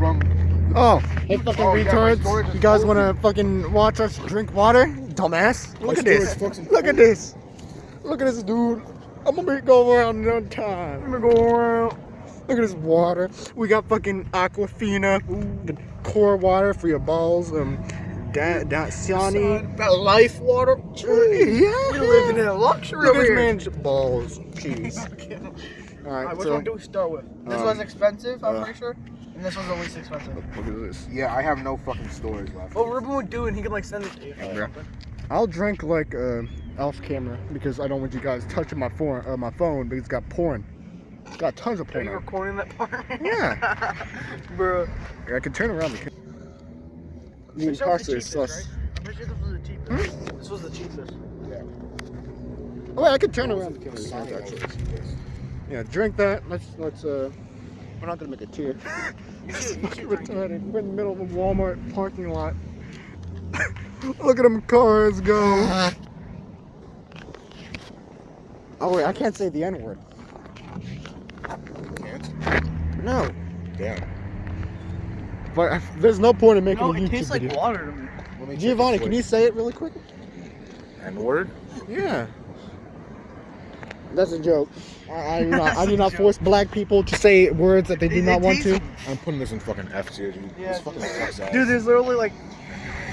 from. Oh, hey fucking Oh, yeah, my retards! is You guys wanna fucking watch us drink water? Dumbass! Look at this! Look at this! Look at this dude! I'm gonna be go around one time. I'm gonna go around. Look at this water. We got fucking Aquafina, the core water for your balls. Um, that that Siani. That life water. Yeah, You're living in a luxury Look at this man's balls. Jeez. All Alright, right, which so one do we start with? This um, one's expensive, I'm uh, pretty sure. And this one's the least expensive. look at this. Yeah, I have no fucking stories left. What Ruben would do, and he could like send it to you. Yeah. I'll drink like uh, Elf camera because I don't want you guys touching my phone. Uh, my phone because it's got porn. It's got tons of porn. Are you on it. recording that part? Yeah. Bro. I can turn around. The, the This was imposter the is cheapest, sus. right? Sure this was the cheapest. This was the cheapest. Yeah. Oh, wait, I could turn around the camera. Yeah, drink that. Let's let's uh. We're not gonna make a tear. You It's should, you fucking it. retarded. We're in the middle of a Walmart parking lot. Look at them cars go. Oh wait, I can't say the N word. Can't? No. Damn. But I, there's no point in making No, a it YouTube tastes like water to me. Let me check Giovanni, can you say it really quick? N word? Yeah. That's a joke. I, I do not, I do not force black people to say words that they do It- not it want to. I'm putting this in fucking F tier, dude. Yeah, this fucking sucks ass. Dude, there's literally like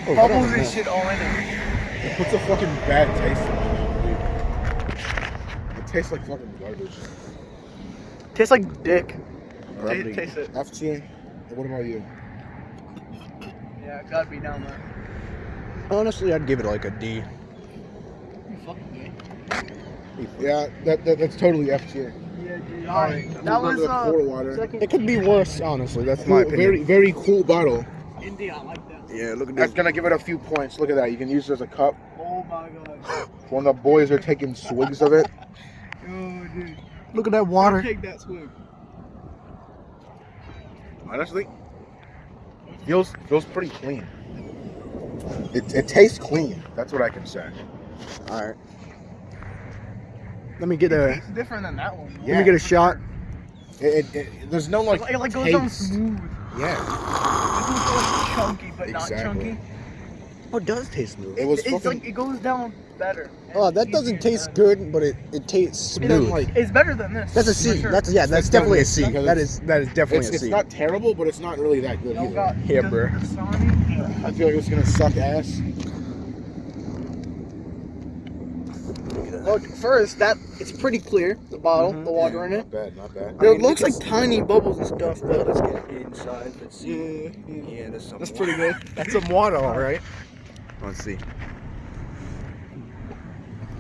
Oh, bubbles whatever, and shit all in it. It puts a fucking bad taste in my mouth, dude. It tastes like fucking garbage. Tastes like dick. Alright, Ta- taste it. F tier. What about you? Yeah, it gotta be down there. Honestly, I'd give it like a D. You fucking gay. Yeah, that, that that's totally F tier. Yeah, dude. Alright, Alright, that was uh, water. second. It could be worse, honestly. That's my opinion. very very cool bottle. India, I like that. Yeah, look at that. That's gonna give it a few points. Look at that. You can use it as a cup Oh my god. when the boys are taking swigs of it. Oh, dude. Look at that water. Take that swig. Honestly, feels feels pretty clean. It, it tastes clean. That's what I can say. All right. Let me get a. It's different than that one. Let me get a shot. It, it, it- there's no like Like, it like goes down taste. smooth. Yeah, It goes like chunky, but not chunky. Oh, it does taste smooth. it was it's fucking. like it goes down better. Oh, that doesn't taste to- good, but it, it tastes it doesn't, smooth. like It's better than this. That's a for sure. That's yeah. That's It's definitely a definitely C. because That it's- is that is definitely it's, a it's not terrible, but it's not really that good Y'all either. got Yeah, bro. Uh, I feel like it's gonna suck ass. Look, first that it's pretty clear. The bottle, Mhm. the water in it. Not bad, not bad. It looks like tiny bubbles and stuff, but Let's get inside. Let's see. yeah, yeah. Yeah, there's some. That's pretty good. That's some water, all right. Let's see.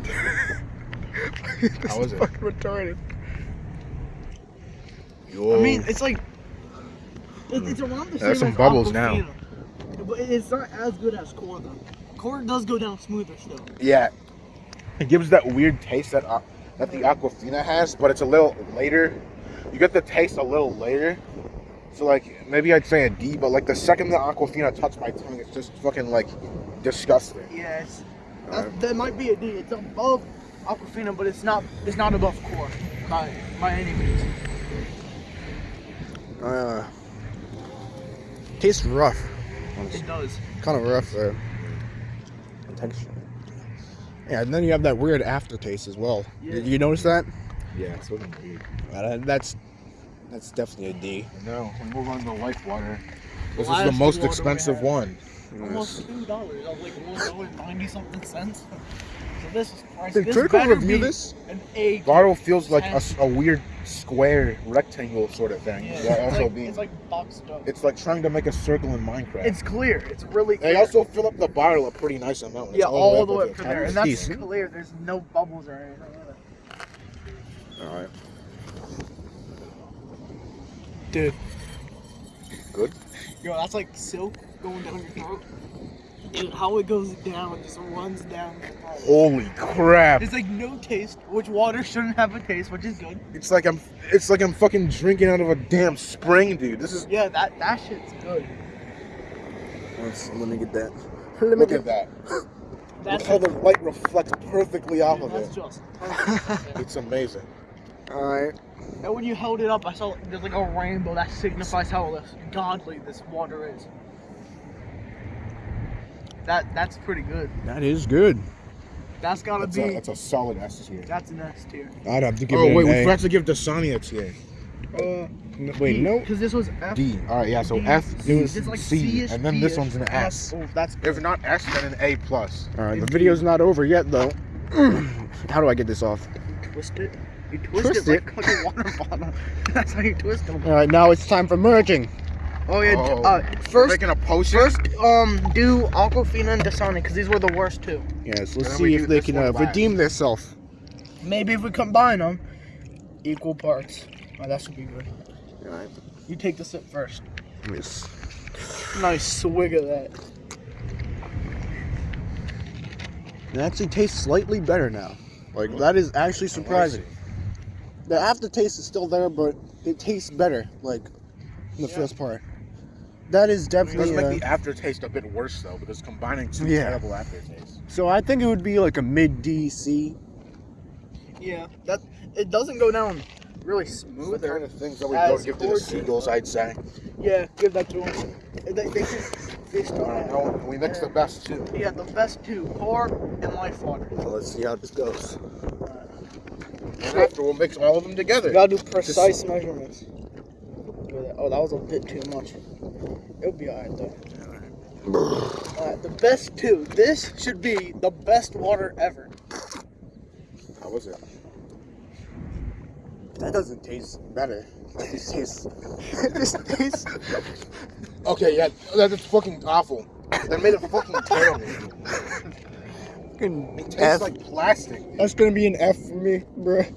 this How is it? fucking retarded. Yo. I mean, it's like it, it's around the same. There's some as bubbles now. Aquafina. But it's not as good as core though. Core does go down smoother still. yeah, it gives that weird taste that uh, that the Aquafina has, but it's a little later. You get the taste a little later. So like maybe I'd say a D, but like the second the Aquafina touched my tongue, it's just fucking like disgusting. Yes. That, that might be a D. It's above Aquafina, but it's not. It's not above core by by any means. Uh, tastes rough. It does. Kind of rough uh, texture. Yeah, and then you have that weird aftertaste as well. Yeah. Did you notice that? Yeah, it's fucking D. Uh, that's that's definitely a D. No, we move on to life water. This is the most expensive one. Almost two dollars. I was like one dollar ninety something cents. So this is price. Did this Critical review this? A. Bottle feels like a weird square rectangle sort of thing. Yeah, also like, being, it's like boxed up. it's like trying to make a circle in Minecraft. It's clear. It's really clear. they also fill up the bottle a pretty nice amount. It's yeah, all the way to up to there, and that's Decent. clear. There's no bubbles or anything. All right. Dude, Good. yo, that's like silk going down your throat. Dude, how it goes down, it just runs down. Holy crap! It's like no taste, which water shouldn't have a taste, which is good. It's like I'm. It's like I'm fucking drinking out of a damn spring, dude. This is. Yeah, that that shit's good. Let's, let me get that. Let me Look get at that. That's Look how the light reflects perfectly off dude, of that's it. just perfect. It's amazing. Alright. And when you held it up, I saw there's like a rainbow that signifies how godly this water is. That that's pretty good. That is good. That's gotta That's be. a, that's a solid S tier. that's an S tier. I'd have to give Oh it wait, an we A. forgot to give Dasani a tier. Uh, Wait, no. Because this was F. D. All right, yeah. So D, F C, is it's like C, and then this one's an S. Oh, that's good. If not S, then an A plus. Alright, the video's not over yet though. How do I get this off? twist it. You twist, Twist it, Like, like a water bottle. That's how you twist them. Alright, now it's time for merging. Oh yeah. Oh. Uh, We're first, making a potion. first, um, do Aquafina and Dasani because these were the worst two. Yes, let's see if they can uh, redeem themselves. Maybe if we combine them, equal parts. Oh, that should be good. Alright. You take the sip first. Yes. Nice swig of that. It actually tastes slightly better now. Like that is actually surprising. The aftertaste is still there, but it tastes better. Like in the Yeah. first part. That is It does definitely. make uh, the aftertaste a bit worse though, because combining two Yeah. terrible aftertastes. so I think it would be like a mid DC. Yeah, that it doesn't go down really Those smooth. the kind of things that we don't give to the seagulls, I'd say. Yeah, give that to them. They, they, should- they still All right, have. no, we mix the best two. Yeah, the best two, core and life water. So let's see how this goes. And after we'll mix all of them together. You gotta do precise measurements. Look at that. Oh, that was a bit too much. It'll be alright though. Alright, the best two. This should be the best water ever. How was it? That doesn't taste better. This tastes. this tastes. Okay, yeah, that's fucking awful. That made it fucking terrible. Fucking It tastes F. like plastic. That's gonna be an F for me, bruh.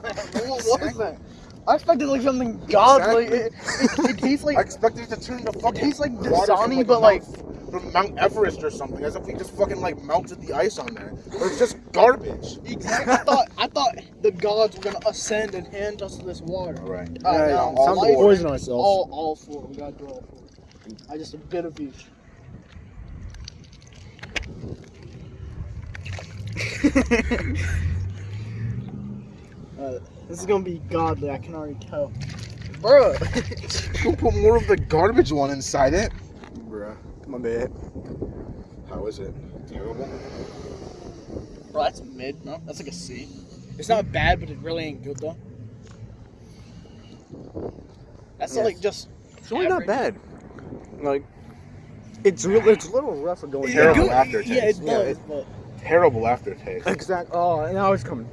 what was that? I expected like something godly. It, it, it tastes like I expected it to turn to fucking tastes like water from, Dasani, but, like- Mount, from Mount Everest or something, as if we just fucking like melted the ice on there. Or it's just garbage. exactly. I thought I thought the gods were gonna ascend and hand us this water. All right. Uh, Yeah, no, time to poison ourselves. All, all four. We gotta do all four. I just a bit of each. uh, this is gonna be godly. I can already tell. Bruh. We'll put more of the garbage one inside it. Bruh, my bad. How is it? Terrible. Bro, that's mid. No, that's like a C. It's not bad, but it really ain't good though. That's Yes. like just. It's really not bad. Like, it's real. It's a little rough going It- Terrible it go- aftertaste. Yeah, it Yeah, does. but Terrible aftertaste. Exact. Oh, and now it's coming.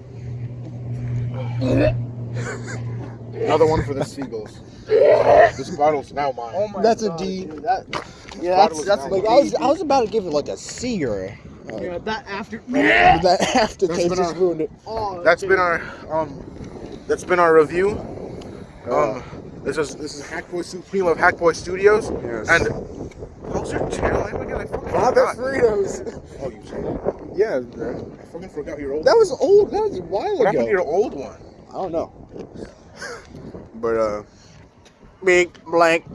Another one for the seagulls. This bottle's now mine. oh my That's a god, D. dude, that, yeah, that's that's Like like I was, I was about to give it like a C or a. Uh, yeah, that after. but that aftertaste been just our- ruined it. Oh, That's dude. been our um. That's been our review. Uh, Um, this is this is Hackboy Supreme of Hackboy Studios. Yes. And how's your channel? Oh my god, I fucking Bob forgot. Fritos. Oh, you said it. Yeah, bro. I fucking forgot your old. That was old. That was a while what happened to ago. your old one? I don't know. But uh, big blank